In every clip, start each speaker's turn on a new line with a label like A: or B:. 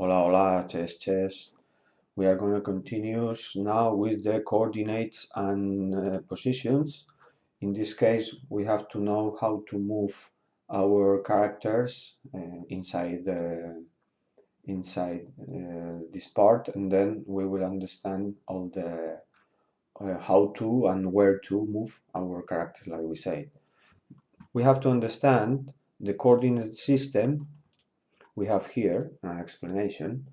A: Hola, hola, chess, chess. We are going to continue now with the coordinates and uh, positions. In this case, we have to know how to move our characters uh, inside the inside uh, this part, and then we will understand all the uh, how to and where to move our characters, like we said. We have to understand the coordinate system we have here an explanation.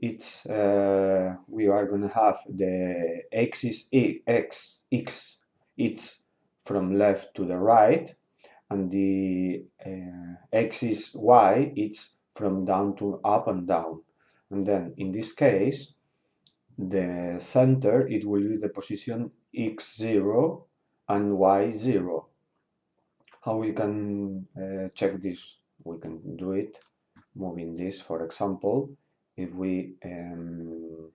A: It's uh, we are going to have the x is x x it's from left to the right and the uh, x is y it's from down to up and down. And then in this case the center it will be the position x0 and y0 how we can uh, check this? We can do it moving this. For example if we um,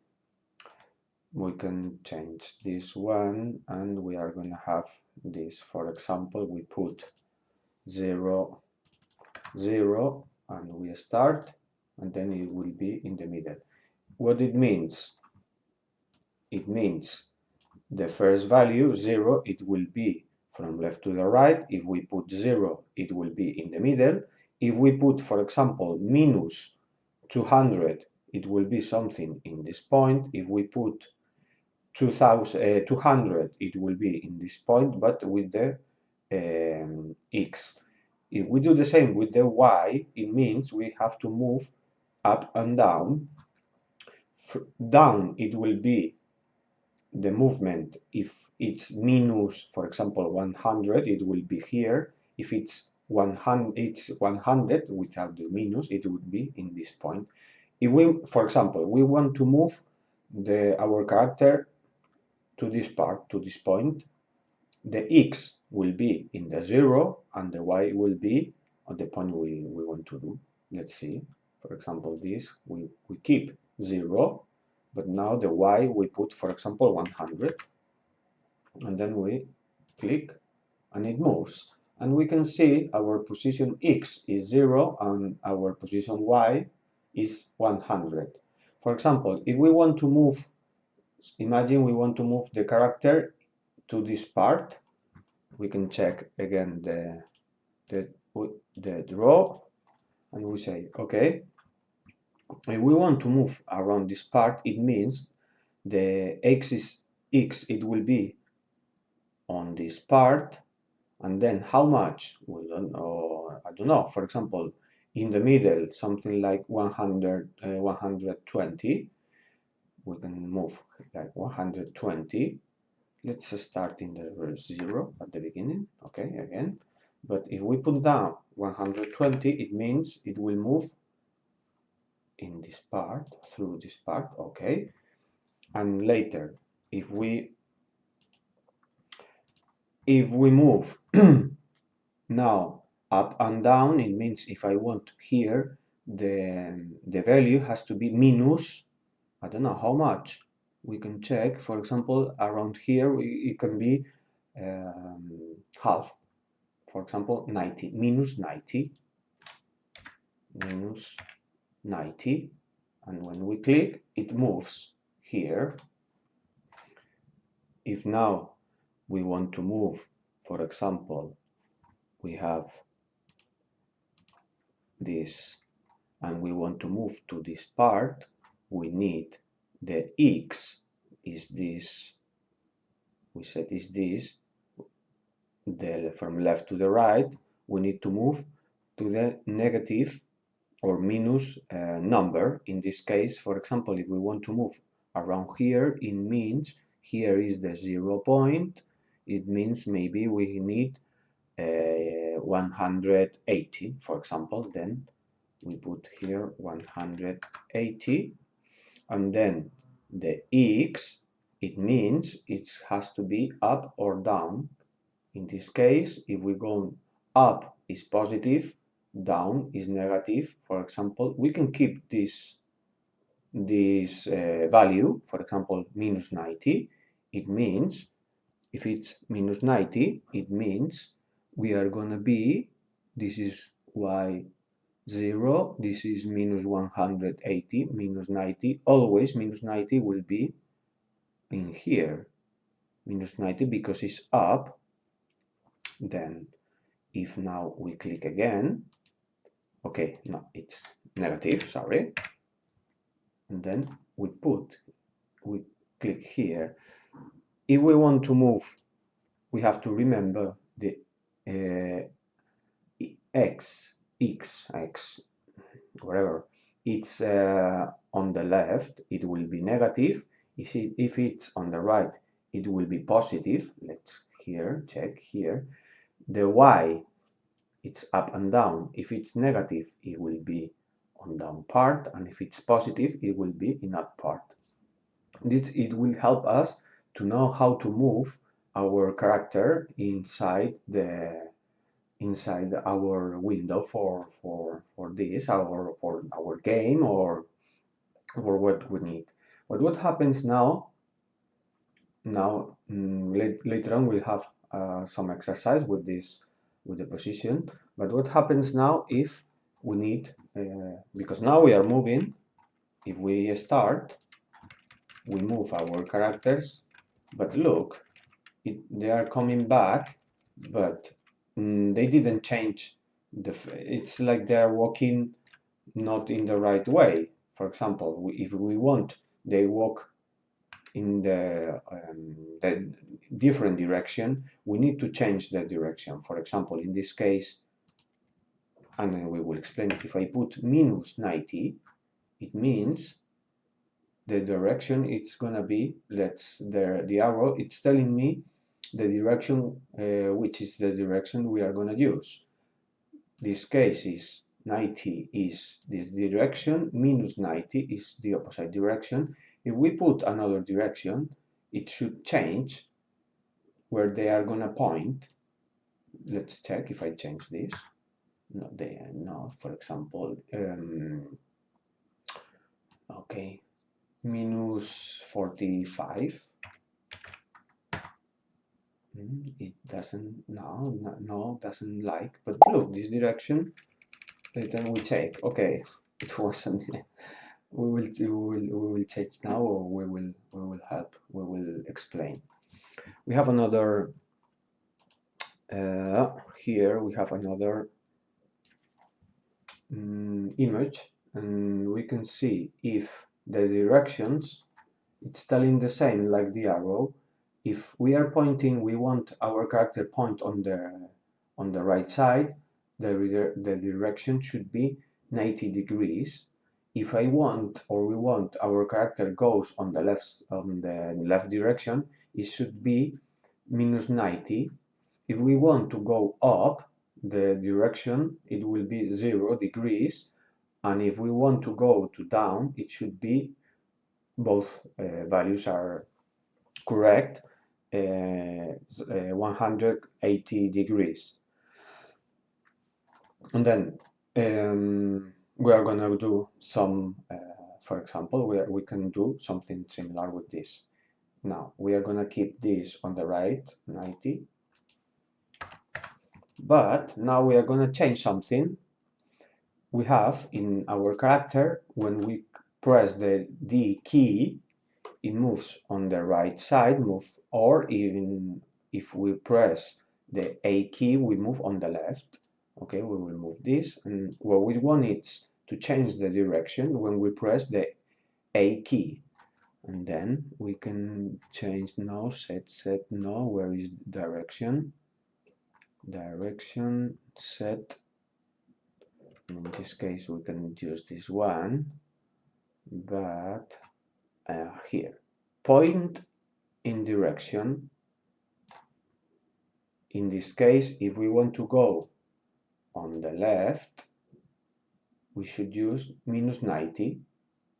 A: we can change this one and we are going to have this. For example we put 0 0 and we start and then it will be in the middle. What it means? It means the first value 0 it will be from left to the right. If we put 0 it will be in the middle if we put, for example, minus 200, it will be something in this point. If we put 2000, uh, 200, it will be in this point, but with the um, x. If we do the same with the y, it means we have to move up and down. down, it will be the movement. If it's minus, for example, 100, it will be here. If it's 100 it's 100 without the minus it would be in this point. If we for example we want to move the our character to this part to this point the x will be in the zero and the y will be at the point we, we want to do. Let's see. For example this we, we keep zero but now the y we put for example 100 and then we click and it moves and we can see our position x is 0 and our position y is 100. For example, if we want to move, imagine we want to move the character to this part, we can check again the, the, the draw and we say, okay, if we want to move around this part, it means the axis x, it will be on this part and then how much we don't know i don't know. For example in the middle something like 100 uh, 120 we can move like 120 let's start in the zero at the beginning okay again. But if we put down 120 it means it will move in this part through this part okay. And later if we if we move now up and down, it means if I want here, the, the value has to be minus, I don't know how much. We can check, for example, around here, it can be um, half. For example, 90, minus 90, minus 90. And when we click, it moves here. If now we want to move, for example, we have this and we want to move to this part, we need the x is this, we said is this, the, from left to the right, we need to move to the negative or minus uh, number. In this case, for example, if we want to move around here, it means here is the zero point, it means maybe we need uh, 180 for example then we put here 180 and then the x it means it has to be up or down. In this case if we go up is positive down is negative. For example we can keep this this uh, value for example minus 90 it means if it's minus 90, it means we are to be, this is y 0, this is minus 180, minus 90, always minus 90 will be in here, minus 90 because it's up, then if now we click again, okay, no, it's negative, sorry, and then we put, we click here. If we want to move, we have to remember the uh, x x, x, whatever, it's uh, on the left, it will be negative. If, it, if it's on the right, it will be positive. Let's here, check here. The y, it's up and down. If it's negative, it will be on down part. And if it's positive, it will be in up part. This, it will help us to know how to move our character inside the inside our window for for for this our for our game or or what we need. But what happens now now mm, later on we'll have uh, some exercise with this with the position. But what happens now if we need uh, because now we are moving if we start we move our characters but look it, they are coming back but mm, they didn't change the it's like they're walking not in the right way. For example if we want they walk in the, um, the different direction we need to change the direction. For example in this case and then we will explain it. If I put minus 90 it means the direction it's gonna be let's the the arrow it's telling me the direction uh, which is the direction we are going to use. This case is 90 is this direction, minus 90 is the opposite direction. If we put another direction, it should change where they are going to point. Let's check if I change this. No, they are not. For example, um, okay, minus 45 Mm, it doesn't no, no doesn't like but look this direction later we take. Okay it wasn't we will we will we will change now or we will we will help we will explain. We have another uh, here we have another um, image and we can see if the directions it's telling the same like the arrow if we are pointing, we want our character point on the on the right side, the, the direction should be 90 degrees. If I want or we want our character goes on the left on the left direction, it should be minus 90. If we want to go up the direction, it will be 0 degrees. And if we want to go to down, it should be both uh, values are correct uh, uh, 180 degrees. And then um, we are going to do some, uh, for example, we, are, we can do something similar with this. Now, we are going to keep this on the right, 90. But now we are going to change something. We have in our character, when we press the D key, it moves on the right side, move or even if we press the A key, we move on the left. Okay, we will move this, and what we want is to change the direction when we press the A key. And then we can change no, set, set, no, where is direction? Direction, set. In this case, we can use this one, but uh, here. Point in direction. In this case, if we want to go on the left, we should use minus 90.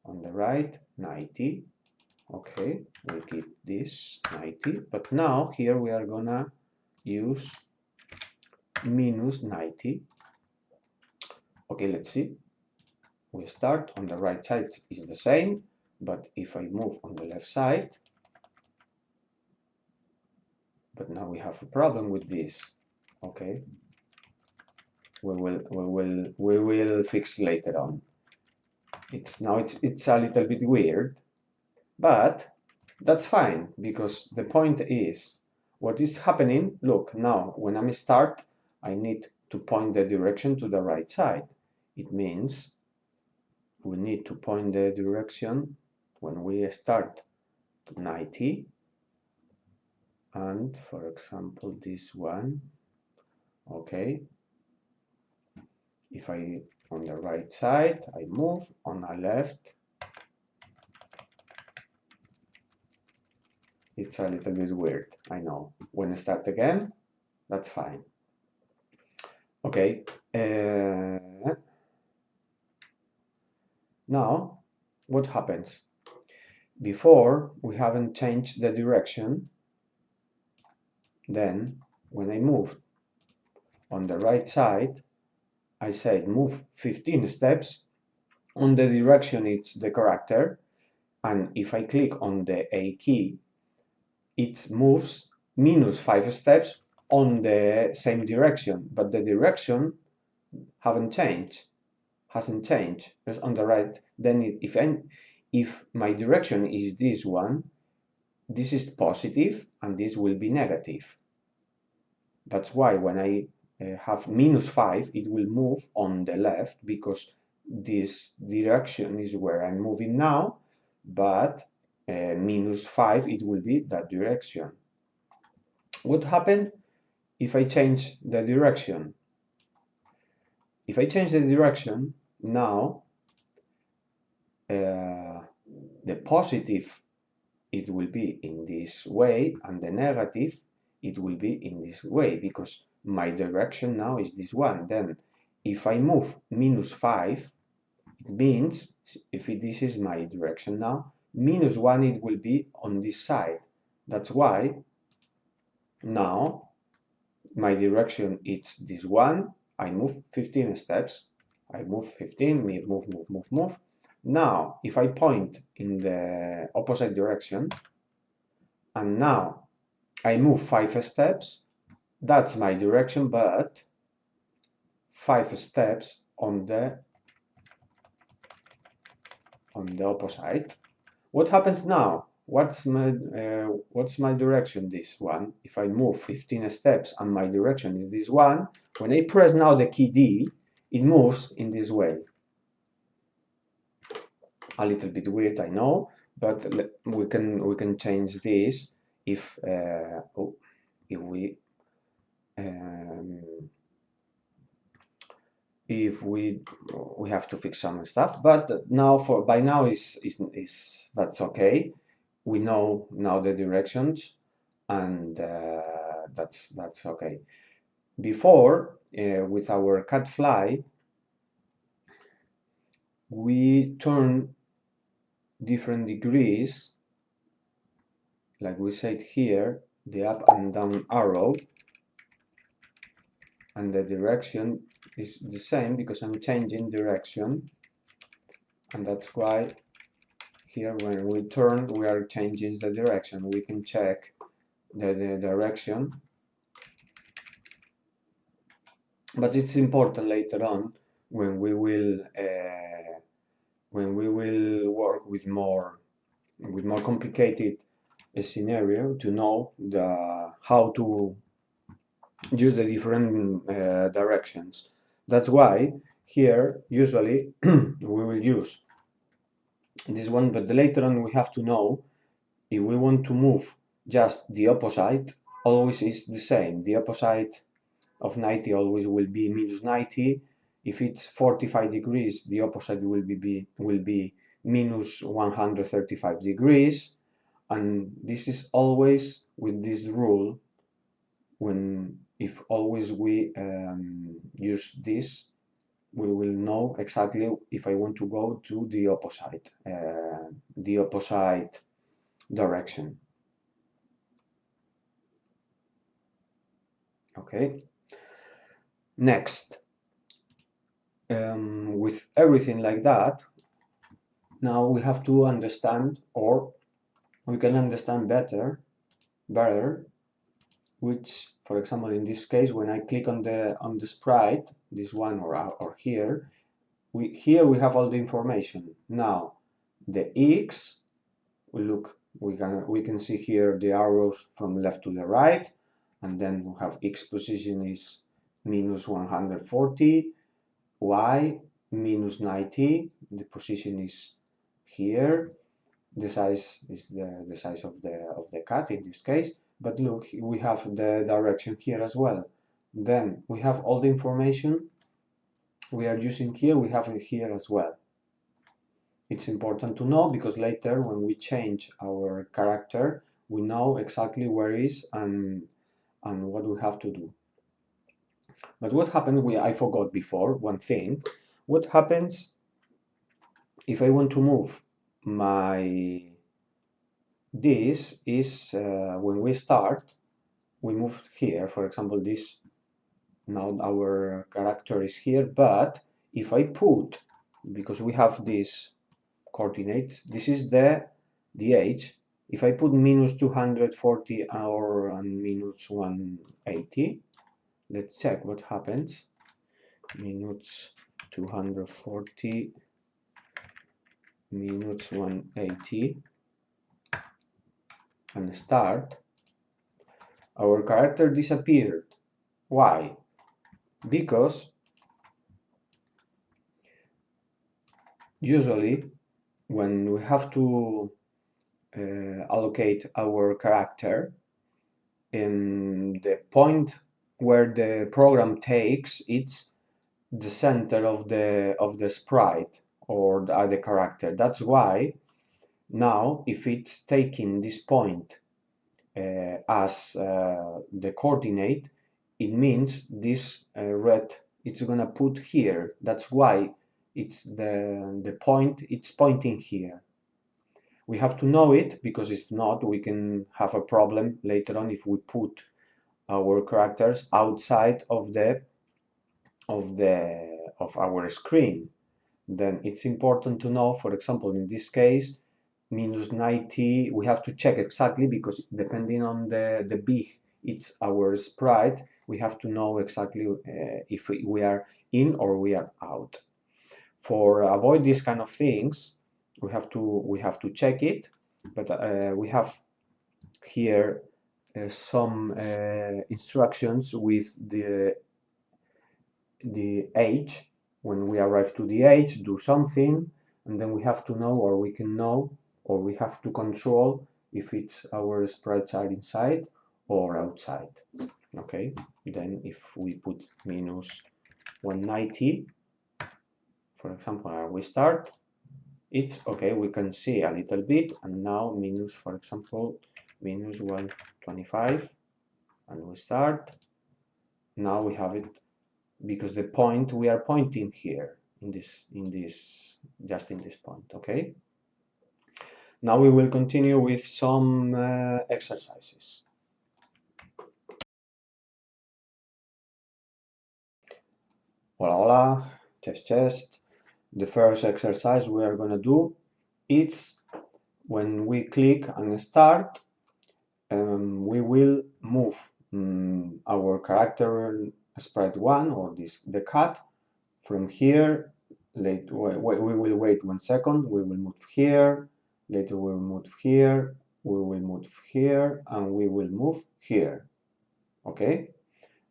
A: On the right, 90. Okay, we'll keep this 90. But now here we are gonna use minus 90. Okay, let's see. We start on the right side is the same, but if I move on the left side, but now we have a problem with this. Okay. We will we will we will fix later on. It's now it's it's a little bit weird but that's fine because the point is what is happening look now when I'm start I need to point the direction to the right side it means we need to point the direction when we start 90 and for example this one okay. If I on the right side I move on the left. It's a little bit weird I know. When I start again that's fine. Okay uh, now what happens? Before we haven't changed the direction. Then when I move on the right side I said move 15 steps on the direction it's the character. And if I click on the A key it moves minus 5 steps on the same direction. But the direction haven't changed hasn't changed it's on the right then if I, if my direction is this one this is positive and this will be negative that's why when I uh, have minus 5, it will move on the left because this direction is where I'm moving now, but uh, minus 5, it will be that direction. What happens if I change the direction? If I change the direction, now uh, the positive it will be in this way and the negative it will be in this way because my direction now is this one. Then if I move minus 5, it means, if it, this is my direction now, minus 1 it will be on this side. That's why now my direction is this one. I move 15 steps. I move 15, move, move, move, move. Now, if I point in the opposite direction, and now I move 5 steps, that's my direction, but five steps on the on the opposite. What happens now? What's my uh, what's my direction? This one. If I move 15 steps and my direction is this one, when I press now the key D, it moves in this way. A little bit weird, I know, but we can we can change this if uh, oh, if we um, if we we have to fix some stuff but now for by now is is, is that's okay we know now the directions and uh, that's that's okay before uh, with our cat fly we turn different degrees like we said here the up and down arrow and the direction is the same because I'm changing direction and that's why here when we turn we are changing the direction. We can check the, the direction but it's important later on when we will uh, when we will work with more with more complicated scenario to know the how to use the different uh, directions. That's why here usually we will use this one, but later on we have to know if we want to move just the opposite, always is the same. The opposite of 90 always will be minus 90. If it's 45 degrees, the opposite will be, be will be minus 135 degrees. And this is always with this rule when if always we um, use this, we will know exactly if I want to go to the opposite, uh, the opposite direction. Okay. Next, um, with everything like that, now we have to understand, or we can understand better, better, which for example, in this case, when I click on the on the sprite, this one or or here, we here we have all the information. Now, the x, we look, we can we can see here the arrows from left to the right, and then we have x position is minus 140, y minus 90, the position is here, the size is the, the size of the of the cat in this case, but look, we have the direction here as well. Then we have all the information we are using here, we have it here as well. It's important to know because later when we change our character, we know exactly where is and, and what we have to do. But what happened, we, I forgot before, one thing. What happens if I want to move my this is uh, when we start we move here for example this now our character is here but if I put because we have this coordinates this is the the age if I put minus 240 or and minus 180 let's check what happens minutes minus 240 minutes minus 180 and start, our character disappeared. Why? Because usually when we have to uh, allocate our character in the point where the program takes it's the center of the of the sprite or the other character that's why now, if it's taking this point uh, as uh, the coordinate, it means this uh, red it's gonna put here. That's why it's the, the point, it's pointing here. We have to know it because if not, we can have a problem later on if we put our characters outside of the of the of our screen. Then it's important to know for example in this case minus 90 we have to check exactly because depending on the the big it's our sprite we have to know exactly uh, if we are in or we are out. For avoid these kind of things we have to we have to check it but uh, we have here some uh, instructions with the the age. When we arrive to the age do something and then we have to know or we can know or we have to control if it's our sprites are inside or outside okay? Then if we put minus 190 for example we start it's okay we can see a little bit and now minus for example minus 125 and we start now we have it because the point we are pointing here in this in this just in this point okay now we will continue with some uh, exercises. Hola, hola, chest, chest. The first exercise we are going to do it's when we click and start, um, we will move um, our character sprite 1 or this the cat from here. Late, we will wait one second, we will move here, Later we will move here, we will move here, and we will move here. Okay?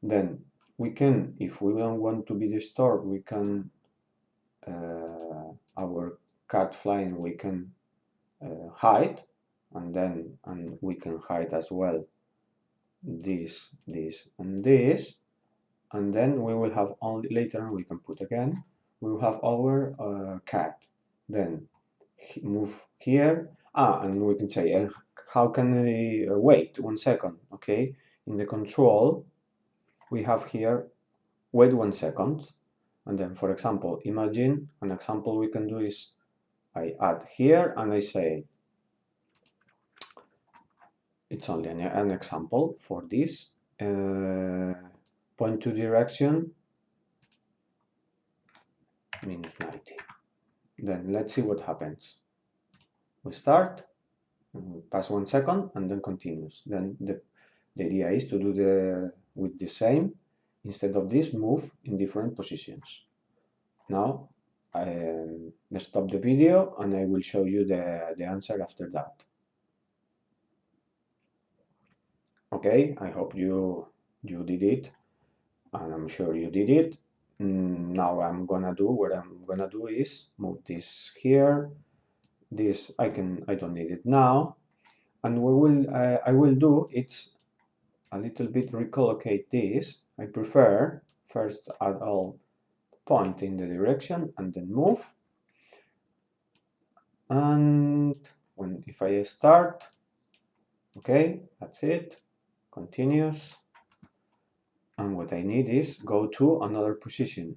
A: Then we can, if we don't want to be disturbed, we can, uh, our cat flying, we can uh, hide, and then and we can hide as well this, this, and this, and then we will have only later on we can put again we will have our uh, cat. Then move here. Ah and we can say uh, how can I uh, wait? One second okay? In the control we have here wait one second. And then for example imagine an example we can do is I add here and I say it's only an, an example for this uh, point to direction minus 90 then let's see what happens. We start, pass one second, and then continues. Then the, the idea is to do the, with the same instead of this move in different positions now um, stop the video and I will show you the, the answer after that okay I hope you you did it and I'm sure you did it. Mm, now I'm gonna do what I'm gonna do is move this here. This I can I don't need it now. And we will I will do it's a little bit recollocate this. I prefer first add all point in the direction and then move. And when if I start okay that's it continuous and what I need is go to another position.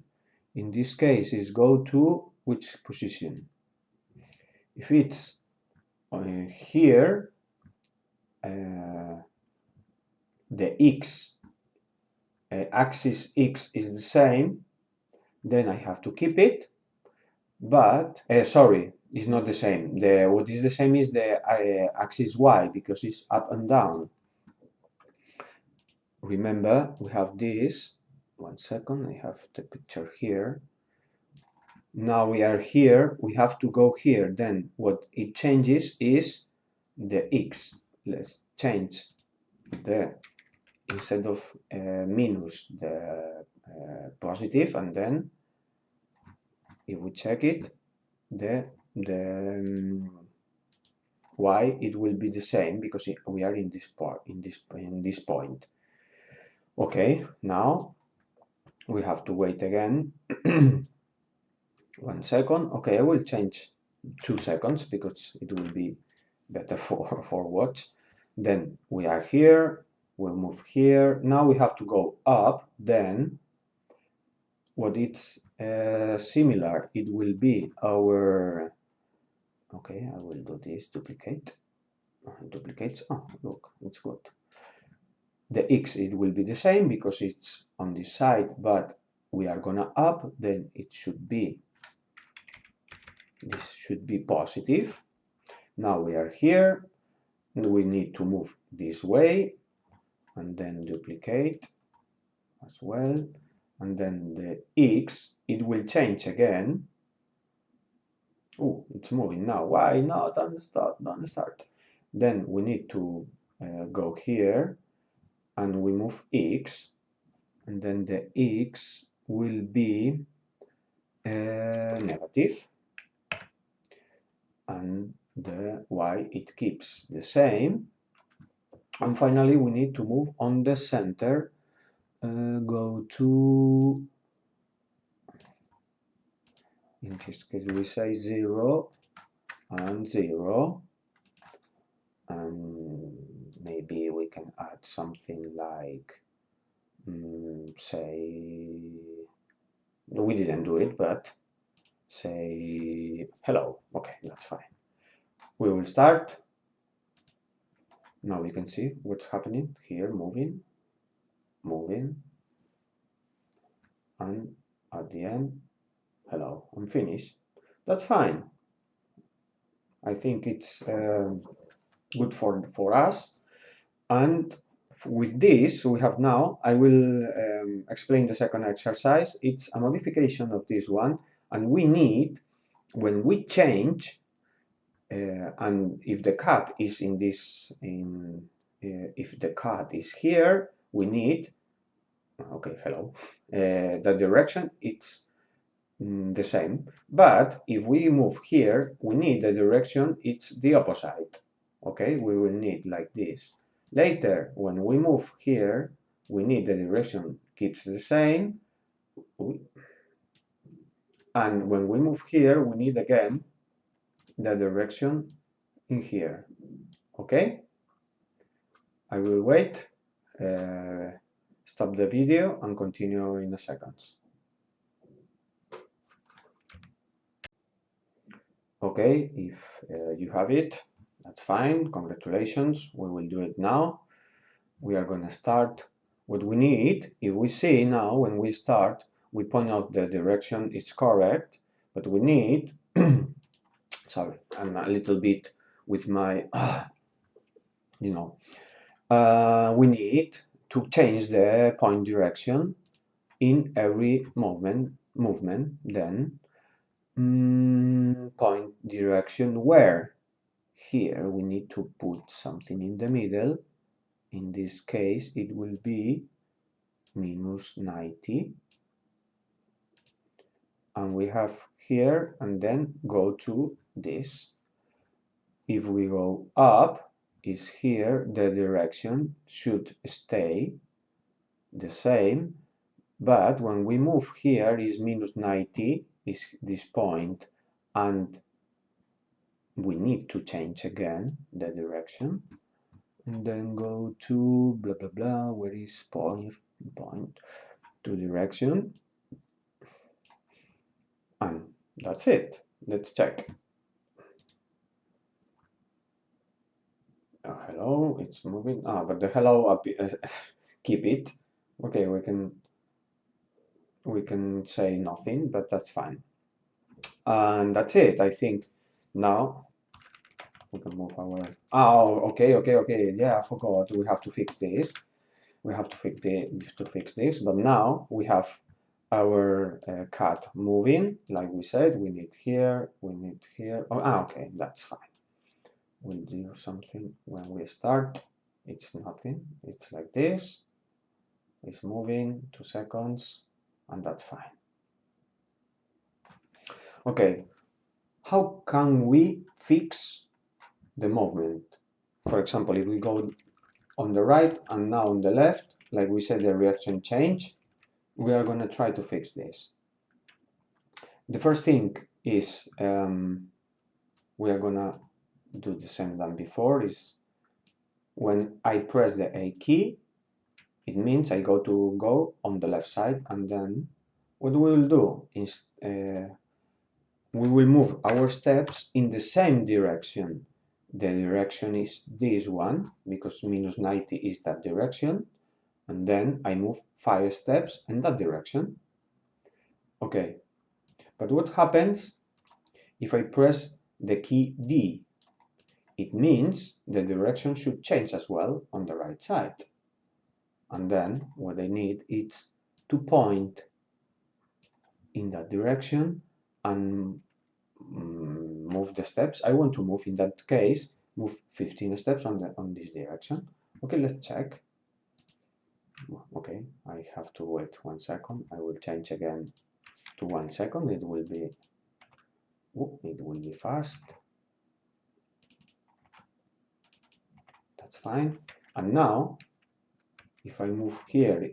A: In this case is go to which position? If it's uh, here uh, the x uh, axis x is the same then I have to keep it. But uh, sorry it's not the same. The what is the same is the uh, axis y because it's up and down remember we have this. One second I have the picture here. Now we are here. We have to go here. Then what it changes is the x. Let's change the instead of uh, minus the uh, positive and then if we check it the the um, y it will be the same because we are in this part in this in this point okay now we have to wait again. One second. Okay I will change two seconds because it will be better for for watch then we are here we'll move here. Now we have to go up then what it's uh, similar it will be our okay I will do this duplicate. Uh, duplicates oh look it's good the x it will be the same because it's on this side but we are gonna up then it should be this should be positive. Now we are here and we need to move this way and then duplicate as well and then the x it will change again. Oh it's moving now. Why not? Don't start don't start. Then we need to uh, go here and we move x and then the x will be uh, negative and the y it keeps the same. And finally we need to move on the center uh, go to in this case we say 0 and 0 and maybe can add something like um, say we didn't do it but say hello okay that's fine. We will start. Now we can see what's happening here moving moving. And at the end hello I'm finished. That's fine. I think it's um, good for for us and with this we have now I will um, explain the second exercise. It's a modification of this one and we need when we change uh, and if the cut is in this in uh, if the cut is here we need okay hello uh, the direction it's mm, the same. But if we move here we need the direction it's the opposite okay? We will need like this later when we move here we need the direction keeps the same. And when we move here we need again the direction in here. Okay? I will wait uh, stop the video and continue in a second. Okay if uh, you have it that's fine. Congratulations. We will do it now. We are going to start what we need. If we see now when we start we point out the direction is correct but we need sorry I'm a little bit with my uh, you know uh, we need to change the point direction in every movement movement then mm, point direction where here we need to put something in the middle. In this case it will be minus 90 and we have here and then go to this. If we go up is here the direction should stay the same. But when we move here is minus 90 is this point. And we need to change again the direction and then go to blah blah blah where is point point to direction. And that's it. Let's check. Oh, hello it's moving. Ah but the hello keep it. Okay we can we can say nothing but that's fine. And that's it I think. Now we can move our oh okay okay okay. Yeah I forgot. We have to fix this. We have to fix the to fix this. But now we have our uh, cat moving. Like we said we need here we need here. Oh ah, okay. That's fine. We'll do something when we start. It's nothing. It's like this. It's moving two seconds and that's fine. Okay. How can we fix the movement. For example if we go on the right and now on the left like we said the reaction change we are going to try to fix this. The first thing is um, we are gonna do the same than before is when I press the A key it means I go to go on the left side and then what we will do is uh, we will move our steps in the same direction the direction is this one because minus 90 is that direction and then I move five steps in that direction. Okay but what happens if I press the key D? It means the direction should change as well on the right side. And then what I need is to point in that direction and mm, move the steps. I want to move in that case move 15 steps on the on this direction. Okay let's check. Okay I have to wait one second. I will change again to one second. It will be oh, it will be fast. That's fine. And now if I move here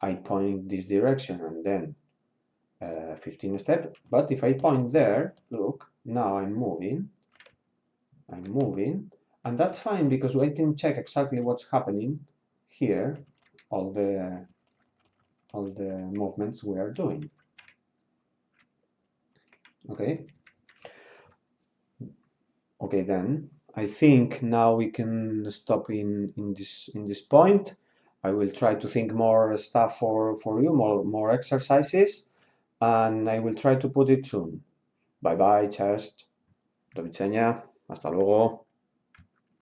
A: I point this direction and then uh, 15 step but if I point there look now I'm moving. I'm moving. And that's fine because I can check exactly what's happening here all the all the movements we are doing. Okay? Okay then I think now we can stop in in this in this point. I will try to think more stuff for for you more more exercises and I will try to put it soon. Bye bye chest do hasta luego